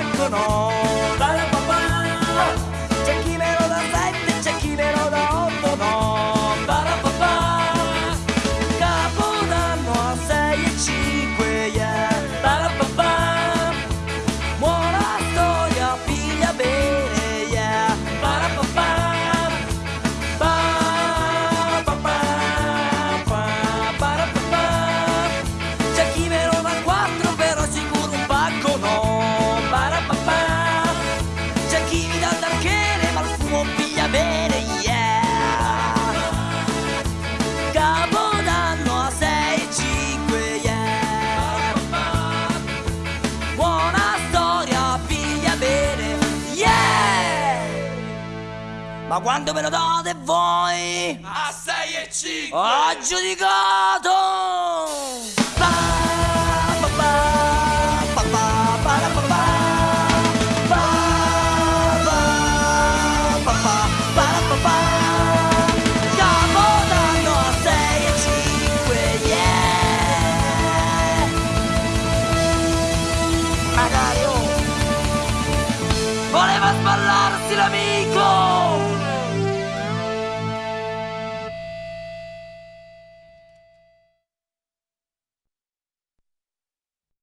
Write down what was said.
I could Ma quando me lo date voi? A 6 e 5! Ho giudicato! Pa, pa, pa, pa, pa, pa, pa, pa. Oh. Volevo sballarsi l'amico!